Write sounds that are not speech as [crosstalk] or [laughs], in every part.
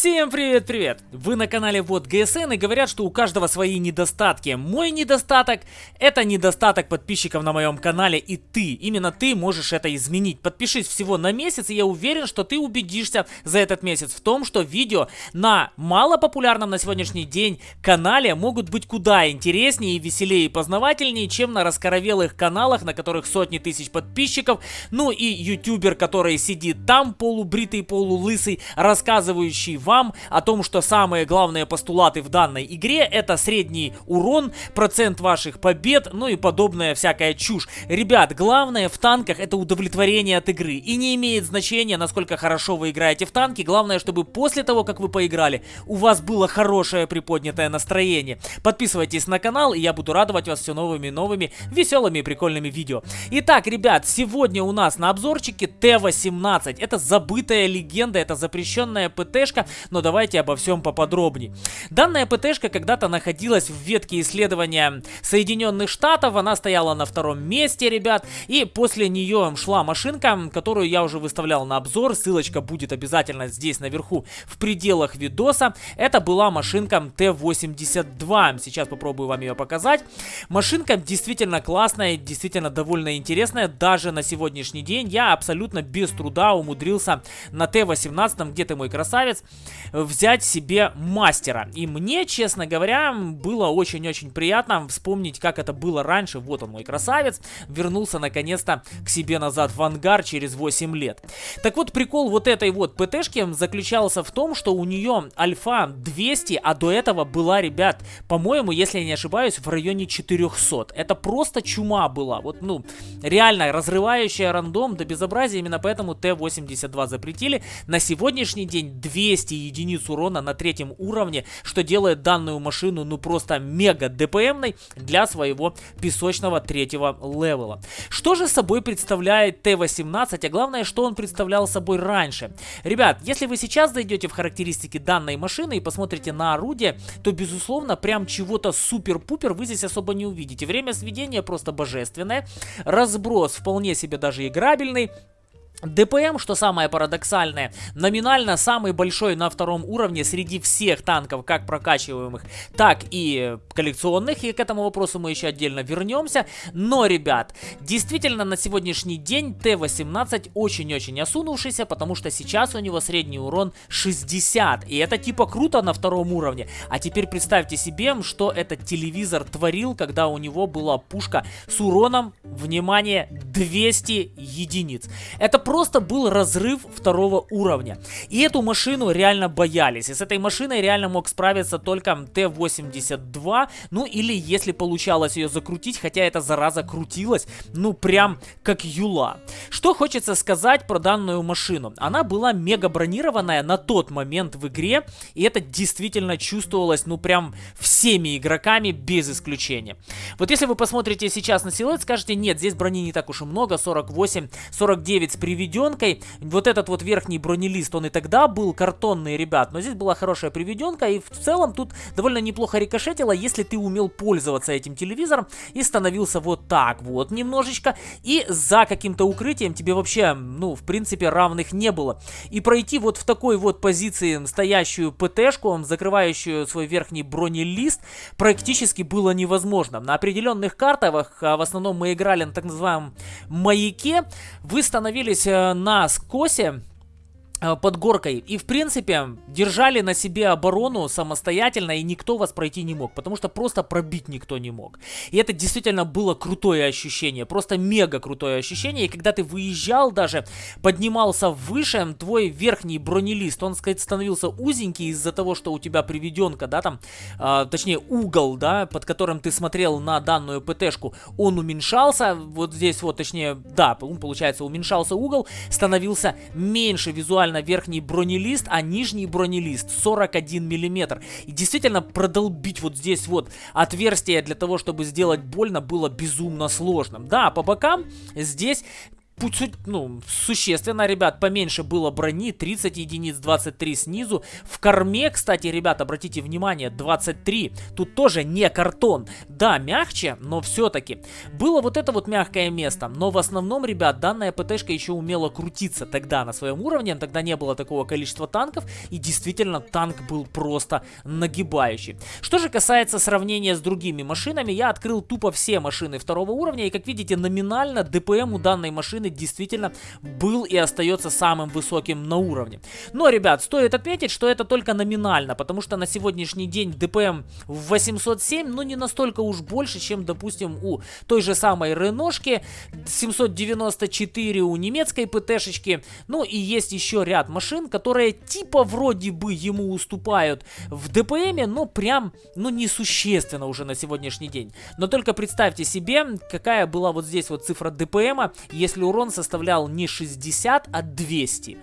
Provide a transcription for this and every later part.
Всем привет-привет! Вы на канале Вот ГСН и говорят, что у каждого свои недостатки. Мой недостаток это недостаток подписчиков на моем канале и ты, именно ты можешь это изменить. Подпишись всего на месяц и я уверен, что ты убедишься за этот месяц в том, что видео на малопопулярном на сегодняшний день канале могут быть куда интереснее, веселее и познавательнее, чем на раскоровелых каналах, на которых сотни тысяч подписчиков, ну и ютубер, который сидит там полубритый, полулысый, рассказывающий о том, что самые главные постулаты в данной игре это средний урон, процент ваших побед, ну и подобная всякая чушь. Ребят, главное в танках это удовлетворение от игры. И не имеет значения, насколько хорошо вы играете в танки. Главное, чтобы после того, как вы поиграли, у вас было хорошее приподнятое настроение. Подписывайтесь на канал, и я буду радовать вас все новыми и новыми веселыми и прикольными видео. Итак, ребят, сегодня у нас на обзорчике Т-18. Это забытая легенда, это запрещенная ПТшка, но давайте обо всем поподробнее. Данная ПТшка когда-то находилась в ветке исследования Соединенных Штатов, она стояла на втором месте, ребят, и после нее шла машинка, которую я уже выставлял на обзор, ссылочка будет обязательно здесь наверху в пределах видоса. Это была машинка Т-82, сейчас попробую вам ее показать. Машинка действительно классная, действительно довольно интересная, даже на сегодняшний день я абсолютно без труда умудрился на Т-18, где ты мой красавец, взять себе мастера. И мне, честно говоря, было очень-очень приятно вспомнить, как это было раньше. Вот он, мой красавец, вернулся наконец-то к себе назад в ангар через 8 лет. Так вот, прикол вот этой вот ПТшки заключался в том, что у нее альфа 200, а до этого была, ребят, по-моему, если я не ошибаюсь, в районе 400. Это просто чума была. Вот, ну, реально разрывающая рандом до безобразия. Именно поэтому Т-82 запретили. На сегодняшний день 200 единиц урона на третьем уровне, что делает данную машину ну просто мега ДПМной для своего песочного третьего левела. Что же собой представляет Т-18, а главное, что он представлял собой раньше? Ребят, если вы сейчас зайдете в характеристики данной машины и посмотрите на орудие, то безусловно прям чего-то супер-пупер вы здесь особо не увидите. Время сведения просто божественное, разброс вполне себе даже играбельный, ДПМ, что самое парадоксальное, номинально самый большой на втором уровне среди всех танков, как прокачиваемых, так и коллекционных, и к этому вопросу мы еще отдельно вернемся. Но, ребят, действительно на сегодняшний день Т-18 очень-очень осунувшийся, потому что сейчас у него средний урон 60, и это типа круто на втором уровне. А теперь представьте себе, что этот телевизор творил, когда у него была пушка с уроном, внимание, 200 единиц. Это просто был разрыв второго уровня. И эту машину реально боялись. И с этой машиной реально мог справиться только Т-82. Ну или если получалось ее закрутить, хотя эта зараза крутилась, ну прям как юла. Что хочется сказать про данную машину. Она была мега бронированная на тот момент в игре. И это действительно чувствовалось ну прям всеми игроками без исключения. Вот если вы посмотрите сейчас на силуэт, скажете, нет, здесь брони не так уж и много, 48, 49 с приведением приведенкой. Вот этот вот верхний бронелист, он и тогда был картонный, ребят. Но здесь была хорошая приведенка. И в целом тут довольно неплохо рикошетило, если ты умел пользоваться этим телевизором. И становился вот так вот немножечко. И за каким-то укрытием тебе вообще, ну, в принципе, равных не было. И пройти вот в такой вот позиции стоящую ПТшку, закрывающую свой верхний бронелист, практически было невозможно. На определенных картах, а в основном мы играли на так называемом маяке, вы становились Э, на скосе. Э, под горкой. И, в принципе, держали на себе оборону самостоятельно, и никто вас пройти не мог, потому что просто пробить никто не мог. И это действительно было крутое ощущение, просто мега крутое ощущение. И когда ты выезжал даже, поднимался выше, твой верхний бронелист, он, сказать, становился узенький из-за того, что у тебя приведенка, да, там, э, точнее, угол, да, под которым ты смотрел на данную ПТшку, он уменьшался, вот здесь вот, точнее, да, получается, уменьшался угол, становился меньше визуально буквально верхний бронелист, а нижний бронелист 41 миллиметр. И действительно продолбить вот здесь вот отверстие для того, чтобы сделать больно, было безумно сложным. Да, по бокам здесь ну, существенно, ребят, поменьше было брони, 30 единиц, 23 снизу. В корме, кстати, ребят, обратите внимание, 23. Тут тоже не картон. Да, мягче, но все-таки. Было вот это вот мягкое место, но в основном, ребят, данная ПТшка еще умела крутиться тогда на своем уровне, тогда не было такого количества танков, и действительно танк был просто нагибающий. Что же касается сравнения с другими машинами, я открыл тупо все машины второго уровня, и как видите, номинально ДПМ у данной машины действительно был и остается самым высоким на уровне. Но, ребят, стоит отметить, что это только номинально, потому что на сегодняшний день ДПМ в 807, ну не настолько уж больше, чем, допустим, у той же самой Реношки, 794 у немецкой ПТшечки, ну и есть еще ряд машин, которые типа вроде бы ему уступают в ДПМе, но прям, ну несущественно уже на сегодняшний день. Но только представьте себе, какая была вот здесь вот цифра ДПМа, если урон урон составлял не 60, а 200.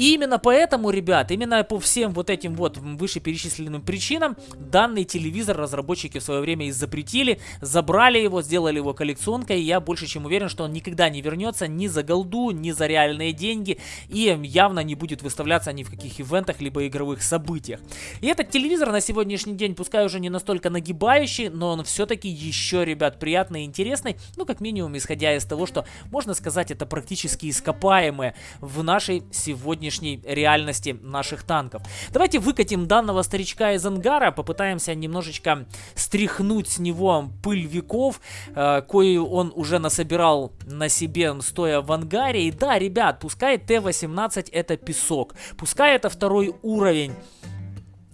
И именно поэтому, ребят, именно по всем вот этим вот вышеперечисленным причинам, данный телевизор разработчики в свое время и запретили, забрали его, сделали его коллекционкой, и я больше чем уверен, что он никогда не вернется ни за голду, ни за реальные деньги, и явно не будет выставляться ни в каких ивентах, либо игровых событиях. И этот телевизор на сегодняшний день, пускай уже не настолько нагибающий, но он все-таки еще, ребят, приятный и интересный, ну, как минимум, исходя из того, что, можно сказать, это практически ископаемое в нашей сегодняшней реальности наших танков. Давайте выкатим данного старичка из ангара, попытаемся немножечко стряхнуть с него пыль веков, э, кою он уже насобирал на себе, стоя в ангаре. И да, ребят, пускай Т-18 это песок, пускай это второй уровень,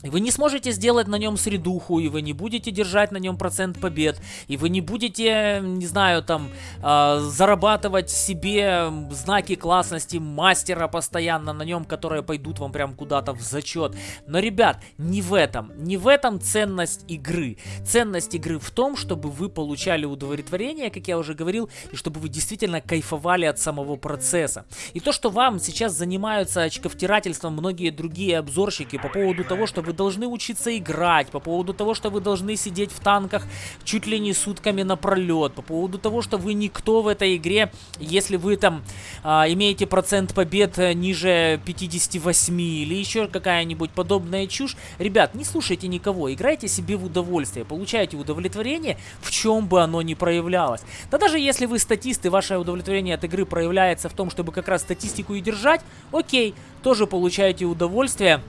вы не сможете сделать на нем средуху, и вы не будете держать на нем процент побед, и вы не будете, не знаю, там, э, зарабатывать себе знаки классности мастера постоянно на нем, которые пойдут вам прям куда-то в зачет. Но, ребят, не в этом, не в этом ценность игры. Ценность игры в том, чтобы вы получали удовлетворение, как я уже говорил, и чтобы вы действительно кайфовали от самого процесса. И то, что вам сейчас занимаются очковтирательством многие другие обзорщики по поводу того, что вы должны учиться играть, по поводу того, что вы должны сидеть в танках чуть ли не сутками напролет, по поводу того, что вы никто в этой игре, если вы там а, имеете процент побед э, ниже 58 или еще какая-нибудь подобная чушь. Ребят, не слушайте никого, играйте себе в удовольствие, получайте удовлетворение, в чем бы оно ни проявлялось. Да даже если вы статист и ваше удовлетворение от игры проявляется в том, чтобы как раз статистику и держать, окей, тоже получаете удовольствие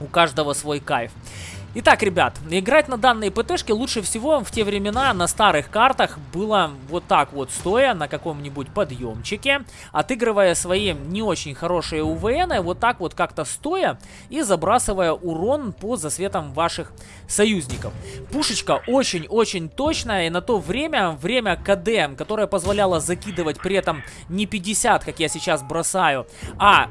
у каждого свой кайф. Итак, ребят, играть на данной ПТшке лучше всего в те времена на старых картах было вот так вот стоя на каком-нибудь подъемчике, отыгрывая свои не очень хорошие УВН, вот так вот как-то стоя и забрасывая урон по засветам ваших союзников. Пушечка очень-очень точная и на то время, время КД, которое позволяло закидывать при этом не 50, как я сейчас бросаю, а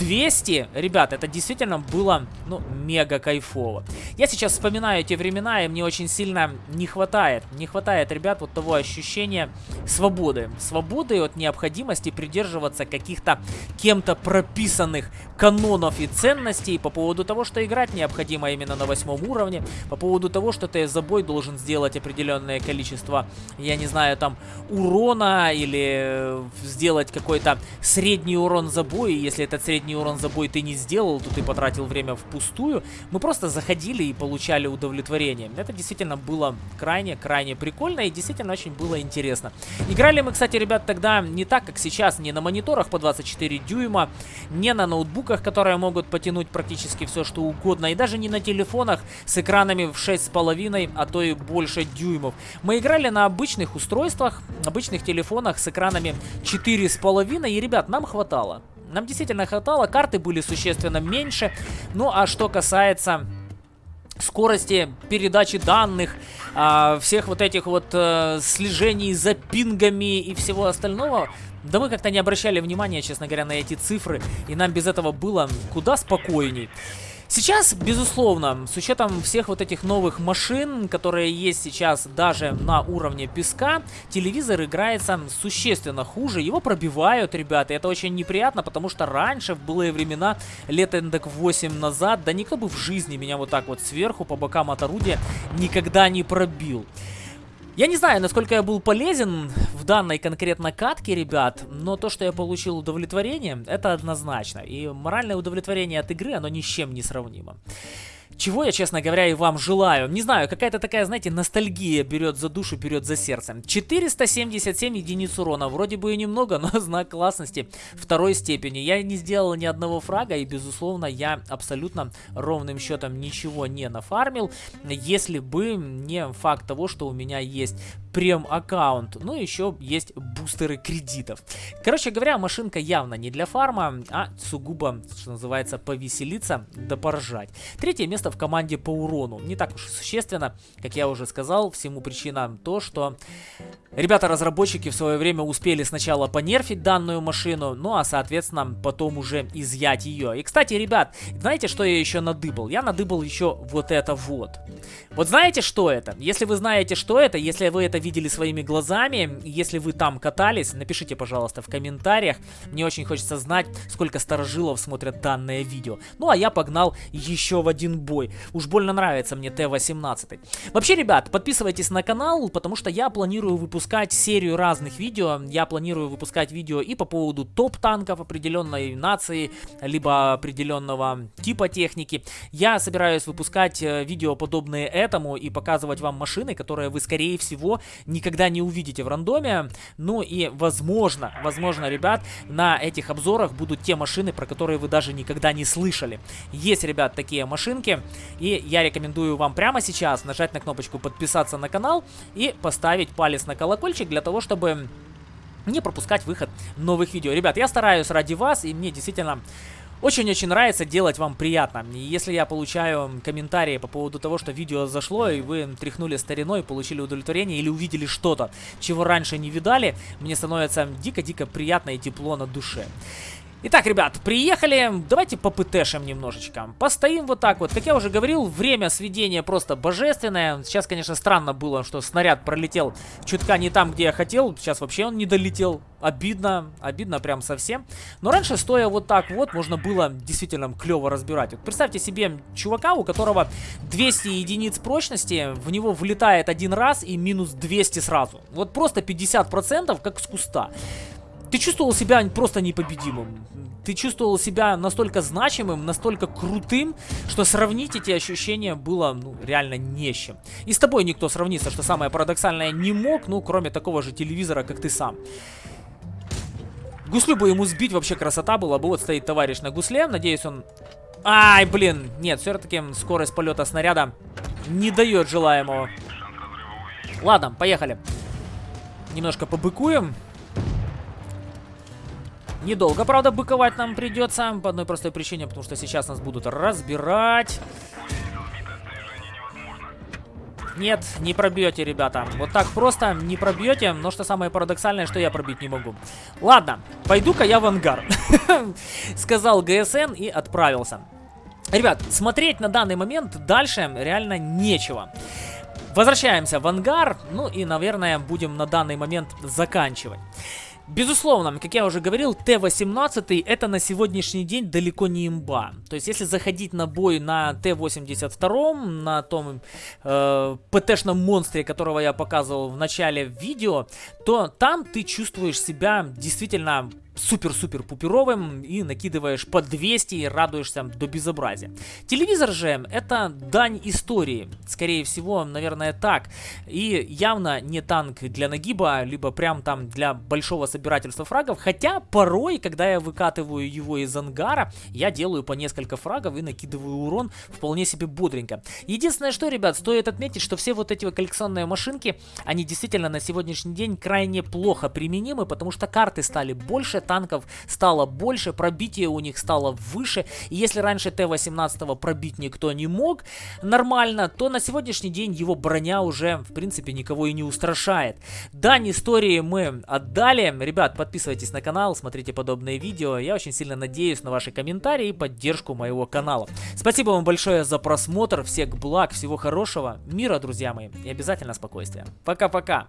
200, ребят, это действительно было, ну, мега кайфово. Я сейчас вспоминаю эти времена, и мне очень сильно не хватает, не хватает, ребят, вот того ощущения свободы. Свободы от необходимости придерживаться каких-то кем-то прописанных канонов и ценностей по поводу того, что играть необходимо именно на восьмом уровне, по поводу того, что ты за бой должен сделать определенное количество, я не знаю, там, урона или сделать какой-то средний урон за бой, если этот средний урон за бой ты не сделал, то ты потратил время впустую. Мы просто заходили и получали удовлетворение. Это действительно было крайне-крайне прикольно и действительно очень было интересно. Играли мы, кстати, ребят, тогда не так, как сейчас, не на мониторах по 24 дюйма, не на ноутбуках, которые могут потянуть практически все, что угодно, и даже не на телефонах с экранами в 6,5, а то и больше дюймов. Мы играли на обычных устройствах, обычных телефонах с экранами 4,5, и, ребят, нам хватало. Нам действительно хватало, карты были существенно меньше. Ну а что касается скорости передачи данных, а, всех вот этих вот а, слежений за пингами и всего остального, да мы как-то не обращали внимания, честно говоря, на эти цифры, и нам без этого было куда спокойней. Сейчас, безусловно, с учетом всех вот этих новых машин, которые есть сейчас даже на уровне песка, телевизор играется существенно хуже. Его пробивают, ребята, это очень неприятно, потому что раньше, в былые времена, лет эндек 8 назад, да никто бы в жизни меня вот так вот сверху по бокам от орудия никогда не пробил. Я не знаю, насколько я был полезен в данной конкретно катке, ребят, но то, что я получил удовлетворение, это однозначно. И моральное удовлетворение от игры, оно ни с чем не сравнимо. Чего я, честно говоря, и вам желаю. Не знаю, какая-то такая, знаете, ностальгия берет за душу, берет за сердце. 477 единиц урона. Вроде бы и немного, [laughs] но знак классности второй степени. Я не сделал ни одного фрага, и, безусловно, я абсолютно ровным счетом ничего не нафармил, если бы не факт того, что у меня есть прем-аккаунт. Ну, еще есть бустеры кредитов. Короче говоря, машинка явно не для фарма, а сугубо, что называется, повеселиться да поржать. Третье место в команде по урону. Не так уж существенно, как я уже сказал, всему причина то, что ребята-разработчики в свое время успели сначала понерфить данную машину, ну а соответственно потом уже изъять ее. И кстати, ребят, знаете, что я еще надыбал? Я надыбал еще вот это вот. Вот знаете, что это? Если вы знаете, что это, если вы это видели своими глазами, если вы там катались, напишите, пожалуйста, в комментариях. Мне очень хочется знать, сколько старожилов смотрят данное видео. Ну, а я погнал еще в один бой. Уж больно нравится мне Т-18. Вообще, ребят, подписывайтесь на канал, потому что я планирую выпускать серию разных видео. Я планирую выпускать видео и по поводу топ-танков определенной нации, либо определенного типа техники. Я собираюсь выпускать э, видео, подобные этому, и показывать вам машины, которые вы, скорее всего, никогда не увидите в рандоме. Ну и возможно, возможно, ребят, на этих обзорах будут те машины, про которые вы даже никогда не слышали. Есть, ребят, такие машинки. И я рекомендую вам прямо сейчас нажать на кнопочку подписаться на канал и поставить палец на колокольчик для того, чтобы не пропускать выход новых видео. Ребят, я стараюсь ради вас, и мне действительно очень-очень нравится делать вам приятно. И если я получаю комментарии по поводу того, что видео зашло, и вы тряхнули стариной, получили удовлетворение или увидели что-то, чего раньше не видали, мне становится дико-дико приятно и тепло на душе. Итак, ребят, приехали. Давайте попытешим немножечко. Постоим вот так вот. Как я уже говорил, время сведения просто божественное. Сейчас, конечно, странно было, что снаряд пролетел чутка не там, где я хотел. Сейчас вообще он не долетел. Обидно, обидно прям совсем. Но раньше, стоя вот так вот, можно было действительно клево разбирать. Вот представьте себе чувака, у которого 200 единиц прочности, в него влетает один раз и минус 200 сразу. Вот просто 50% как с куста. Ты чувствовал себя просто непобедимым. Ты чувствовал себя настолько значимым, настолько крутым, что сравнить эти ощущения было, ну, реально не с чем. И с тобой никто сравниться, что самое парадоксальное, не мог, ну, кроме такого же телевизора, как ты сам. Гуслю бы ему сбить, вообще красота была бы. Вот стоит товарищ на гусле, надеюсь он... Ай, блин, нет, все-таки скорость полета снаряда не дает желаемого. Ладно, поехали. Немножко побыкуем. Недолго, правда, быковать нам придется. По одной простой причине, потому что сейчас нас будут разбирать. Нет, не пробьете, ребята. Вот так просто не пробьете. Но что самое парадоксальное, что я пробить не могу. Ладно, пойду-ка я в ангар. [laughs] Сказал ГСН и отправился. Ребят, смотреть на данный момент дальше реально нечего. Возвращаемся в ангар. Ну и, наверное, будем на данный момент заканчивать. Безусловно, как я уже говорил, Т-18 это на сегодняшний день далеко не имба. То есть, если заходить на бой на Т-82, на том э, ПТ-шном монстре, которого я показывал в начале видео, то там ты чувствуешь себя действительно супер-супер пуперовым и накидываешь по 200 и радуешься до безобразия. Телевизор же это дань истории, скорее всего, наверное, так. И явно не танк для нагиба, либо прям там для большого собирательства фрагов, хотя порой, когда я выкатываю его из ангара, я делаю по несколько фрагов и накидываю урон вполне себе бодренько. Единственное, что, ребят, стоит отметить, что все вот эти коллекционные машинки, они действительно на сегодняшний день крайне плохо применимы, потому что карты стали больше, танков стало больше, пробитие у них стало выше. И если раньше Т-18 пробить никто не мог нормально, то на сегодняшний день его броня уже, в принципе, никого и не устрашает. Дань истории мы отдали. Ребят, подписывайтесь на канал, смотрите подобные видео. Я очень сильно надеюсь на ваши комментарии и поддержку моего канала. Спасибо вам большое за просмотр. Всех благ, всего хорошего, мира, друзья мои, и обязательно спокойствия. Пока-пока.